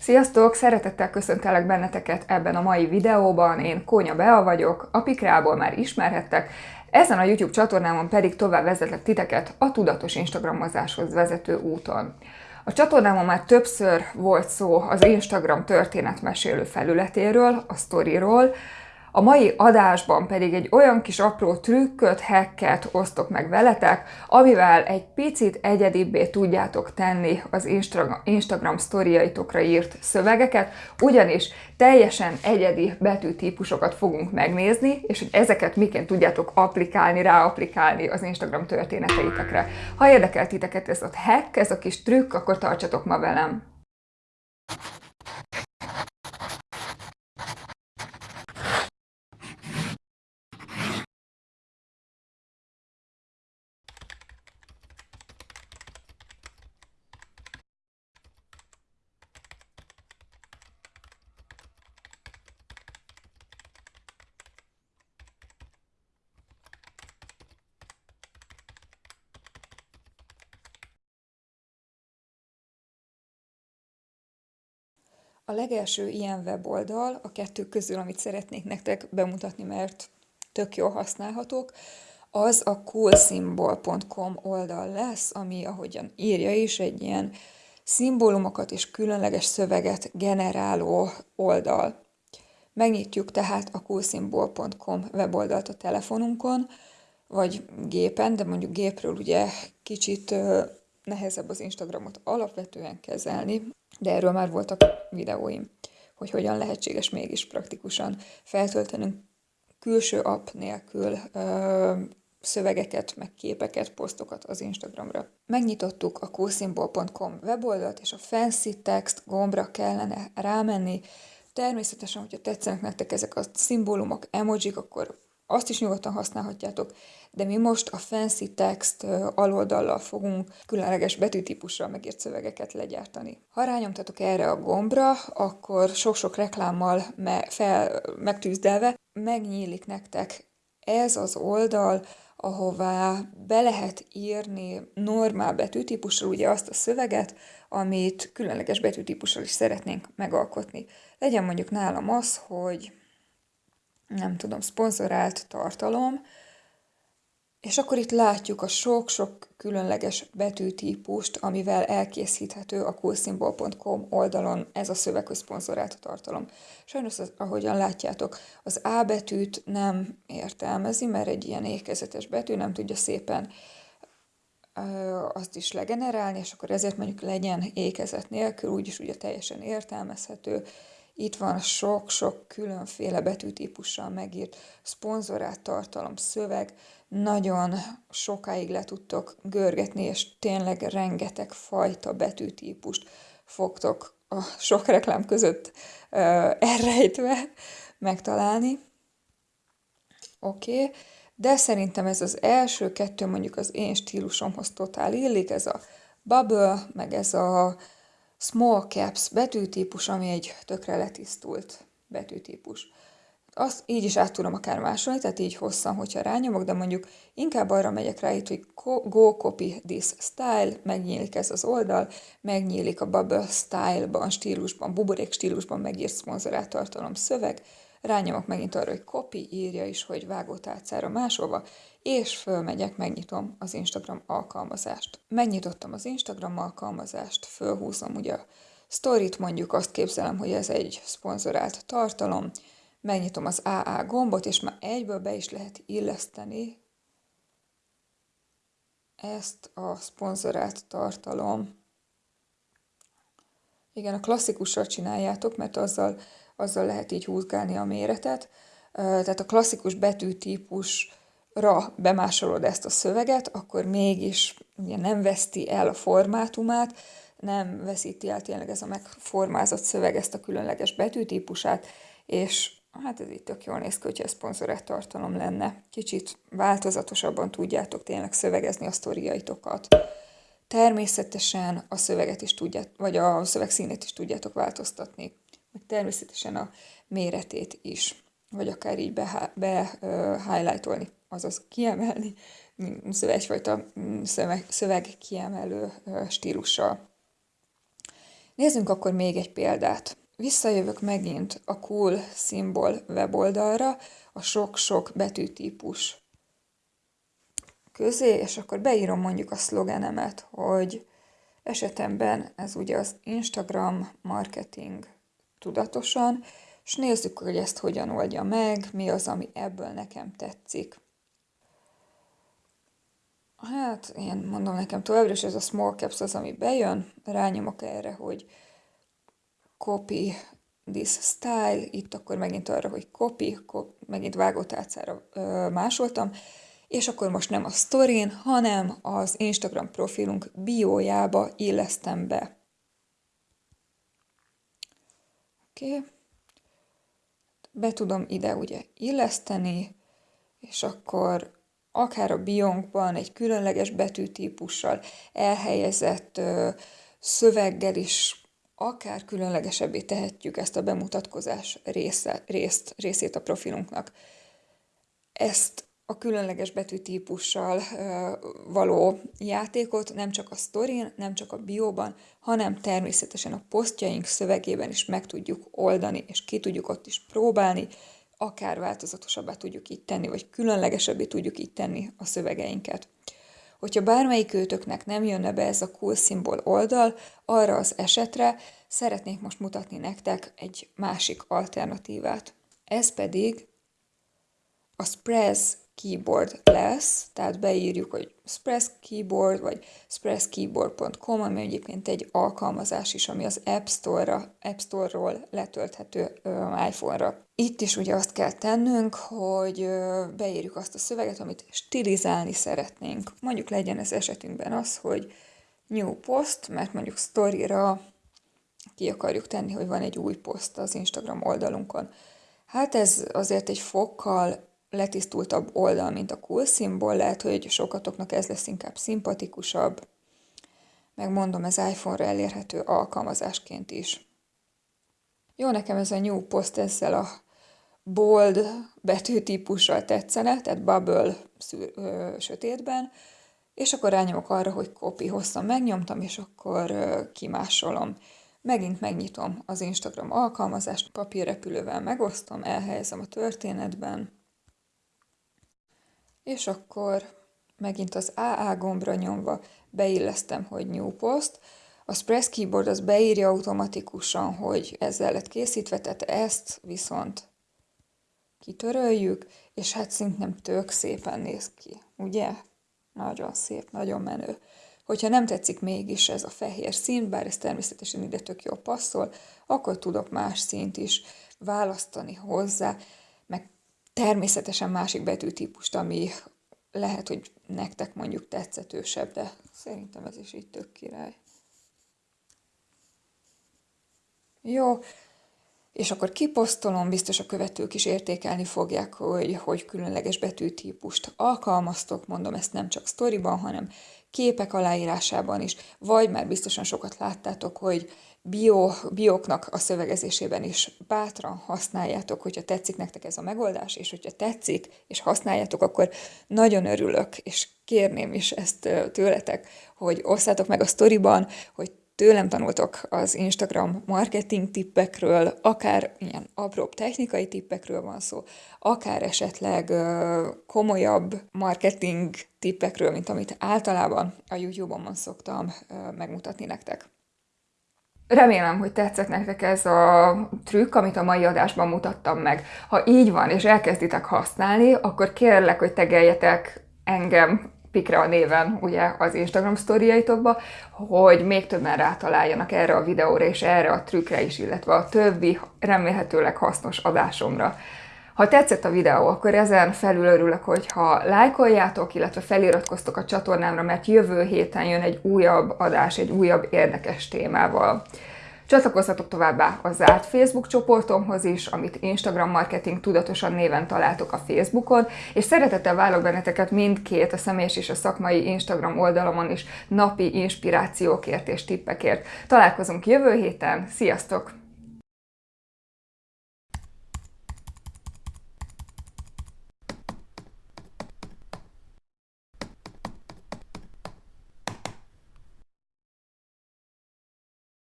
Sziasztok! Szeretettel köszöntelek benneteket ebben a mai videóban. Én Kónya Bea vagyok, a Pikrából már ismerhettek, ezen a YouTube csatornámon pedig tovább vezetlek titeket a tudatos Instagramozáshoz vezető úton. A csatornámon már többször volt szó az Instagram történetmesélő felületéről, a sztoriról, a mai adásban pedig egy olyan kis apró trükköt, hacket osztok meg veletek, amivel egy picit egyedibbé tudjátok tenni az Instagram sztoriaitokra írt szövegeket, ugyanis teljesen egyedi betűtípusokat fogunk megnézni, és hogy ezeket miként tudjátok applikálni, ráapplikálni az Instagram történeteitekre. Ha érdekel titeket ez a hack, ez a kis trükk, akkor tartsatok ma velem! A legelső ilyen weboldal, a kettő közül, amit szeretnék nektek bemutatni, mert tök jól használhatók, az a coolsymbol.com oldal lesz, ami, ahogyan írja is, egy ilyen szimbólumokat és különleges szöveget generáló oldal. Megnyitjuk tehát a coolsymbol.com weboldalt a telefonunkon, vagy gépen, de mondjuk gépről ugye kicsit nehezebb az Instagramot alapvetően kezelni, de erről már voltak videóim, hogy hogyan lehetséges mégis praktikusan feltöltenünk külső app nélkül ö, szövegeket, meg képeket, posztokat az Instagramra. Megnyitottuk a coolsymbol.com weboldalt, és a fancy text gombra kellene rámenni. Természetesen, hogyha tetszenek nektek ezek a szimbólumok, emojik, akkor azt is nyugodtan használhatjátok, de mi most a fancy text aloldallal fogunk különleges betűtípussal megírt szövegeket legyártani. Ha rányomtatok erre a gombra, akkor sok-sok reklámmal me- fel, megtűzdelve megnyílik nektek ez az oldal, ahová be lehet írni normál betűtípussal ugye azt a szöveget, amit különleges betűtípussal is szeretnénk megalkotni. Legyen mondjuk nálam az, hogy nem tudom, szponzorált tartalom, és akkor itt látjuk a sok-sok különleges betűtípust, amivel elkészíthető a coolsymbol.com oldalon ez a szövegközponzorált tartalom. Sajnos, az, ahogyan látjátok, az A betűt nem értelmezi, mert egy ilyen ékezetes betű nem tudja szépen azt is legenerálni, és akkor ezért mondjuk legyen ékezet nélkül, úgyis ugye teljesen értelmezhető, itt van sok-sok különféle betűtípussal megírt szponzorált tartalom, szöveg, nagyon sokáig le tudtok görgetni, és tényleg rengeteg fajta betűtípust fogtok a sok reklám között uh, elrejtve megtalálni. Oké, okay. de szerintem ez az első kettő mondjuk az én stílusomhoz totál illik, ez a bubble, meg ez a small caps betűtípus, ami egy tökre letisztult betűtípus. Azt így is át tudom akár másolni, tehát így hosszan, hogyha rányomok, de mondjuk inkább arra megyek rá itt, hogy go copy this style, megnyílik ez az oldal, megnyílik a bubble style-ban, stílusban, buborék stílusban megírt szponzorált tartalom szöveg, rányomok megint arra, hogy copy, írja is, hogy vágótálcára másolva, és fölmegyek, megnyitom az Instagram alkalmazást. Megnyitottam az Instagram alkalmazást, fölhúzom ugye a storyt, mondjuk azt képzelem, hogy ez egy szponzorált tartalom, megnyitom az AA gombot, és már egyből be is lehet illeszteni ezt a szponzorált tartalom. Igen, a klasszikussal csináljátok, mert azzal, azzal lehet így húzgálni a méretet. Tehát a klasszikus betűtípus ra bemásolod ezt a szöveget, akkor mégis ugye nem veszti el a formátumát, nem veszíti el tényleg ez a megformázott szöveg ezt a különleges betűtípusát, és hát ez itt tök jól néz ki, hogyha ez tartalom lenne. Kicsit változatosabban tudjátok tényleg szövegezni a sztoriaitokat. Természetesen a szöveget is tudjátok, vagy a szöveg színét is tudjátok változtatni, meg természetesen a méretét is, vagy akár így be, be azaz kiemelni, egyfajta szöveg, szöveg kiemelő stílussal. Nézzünk akkor még egy példát. Visszajövök megint a Cool Symbol weboldalra, a sok-sok betűtípus közé, és akkor beírom mondjuk a szlogenemet, hogy esetemben ez ugye az Instagram marketing tudatosan, és nézzük, hogy ezt hogyan oldja meg, mi az, ami ebből nekem tetszik. Hát, én mondom nekem továbbra is ez a small caps az, ami bejön, rányomok erre, hogy copy this style, itt akkor megint arra, hogy copy, copy megint vágótálcára ö, másoltam, és akkor most nem a sztorin, hanem az Instagram profilunk biójába illesztem be. Oké. Be tudom ide ugye illeszteni, és akkor akár a biónkban egy különleges betűtípussal elhelyezett ö, szöveggel is akár különlegesebbé tehetjük ezt a bemutatkozás része, részt, részét a profilunknak. Ezt a különleges betűtípussal való játékot nem csak a sztorin, nem csak a bióban, hanem természetesen a posztjaink szövegében is meg tudjuk oldani, és ki tudjuk ott is próbálni, akár változatosabbá tudjuk így tenni, vagy különlegesebbé tudjuk így tenni a szövegeinket. Hogyha bármelyik őtöknek nem jönne be ez a cool szimbol oldal, arra az esetre szeretnék most mutatni nektek egy másik alternatívát. Ez pedig a Spress keyboard lesz, tehát beírjuk, hogy Spress Keyboard, vagy spresskeyboard.com, ami egyébként egy alkalmazás is, ami az App Store-ra, App Store-ról letölthető iPhone-ra. Itt is ugye azt kell tennünk, hogy beírjuk azt a szöveget, amit stilizálni szeretnénk. Mondjuk legyen ez esetünkben az, hogy new post, mert mondjuk story-ra ki akarjuk tenni, hogy van egy új poszt az Instagram oldalunkon. Hát ez azért egy fokkal letisztultabb oldal, mint a cool szimbol, lehet, hogy sokatoknak ez lesz inkább szimpatikusabb, megmondom, ez iPhone-ra elérhető alkalmazásként is. Jó, nekem ez a New Post ezzel a bold betűtípussal tetszene, tehát bubble szűr, ö, sötétben, és akkor rányomok arra, hogy copy hosszan megnyomtam, és akkor ö, kimásolom. Megint megnyitom az Instagram alkalmazást, papírrepülővel megosztom, elhelyezem a történetben, és akkor megint az AA gombra nyomva beillesztem, hogy New Post. A Press Keyboard az beírja automatikusan, hogy ezzel lett készítve, tehát ezt viszont kitöröljük, és hát szintén tök szépen néz ki, ugye? Nagyon szép, nagyon menő. Hogyha nem tetszik mégis ez a fehér szín, bár ez természetesen ide tök jó passzol, akkor tudok más színt is választani hozzá, természetesen másik betűtípust, ami lehet, hogy nektek mondjuk tetszetősebb, de szerintem ez is így tök király. Jó, és akkor kiposztolom, biztos a követők is értékelni fogják, hogy, hogy különleges betűtípust alkalmaztok, mondom ezt nem csak sztoriban, hanem képek aláírásában is, vagy már biztosan sokat láttátok, hogy bio, bioknak a szövegezésében is bátran használjátok, hogyha tetszik nektek ez a megoldás, és hogyha tetszik, és használjátok, akkor nagyon örülök, és kérném is ezt tőletek, hogy osszátok meg a sztoriban, hogy tőlem tanultok az Instagram marketing tippekről, akár ilyen apróbb technikai tippekről van szó, akár esetleg komolyabb marketing tippekről, mint amit általában a YouTube-on szoktam megmutatni nektek. Remélem, hogy tetszett nektek ez a trükk, amit a mai adásban mutattam meg. Ha így van, és elkezditek használni, akkor kérlek, hogy tegeljetek engem Pikre a néven ugye az Instagram sztoriaitokba, hogy még többen rátaláljanak erre a videóra és erre a trükkre is, illetve a többi remélhetőleg hasznos adásomra. Ha tetszett a videó, akkor ezen felül örülök, hogyha lájkoljátok, illetve feliratkoztok a csatornámra, mert jövő héten jön egy újabb adás, egy újabb érdekes témával. Csatlakozzatok továbbá a zárt Facebook csoportomhoz is, amit Instagram Marketing Tudatosan néven találtok a Facebookon, és szeretettel válok benneteket mindkét, a személyes és a szakmai Instagram oldalamon is napi inspirációkért és tippekért. Találkozunk jövő héten, sziasztok!